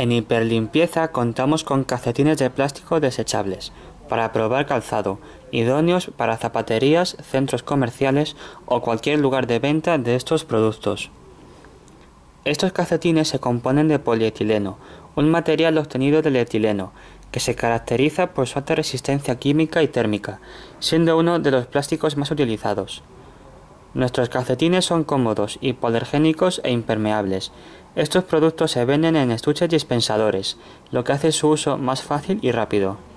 En Hiperlimpieza contamos con calcetines de plástico desechables para probar calzado, idóneos para zapaterías, centros comerciales o cualquier lugar de venta de estos productos. Estos calcetines se componen de polietileno, un material obtenido del etileno, que se caracteriza por su alta resistencia química y térmica, siendo uno de los plásticos más utilizados. Nuestros calcetines son cómodos, hipoalergénicos e impermeables. Estos productos se venden en estuches dispensadores, lo que hace su uso más fácil y rápido.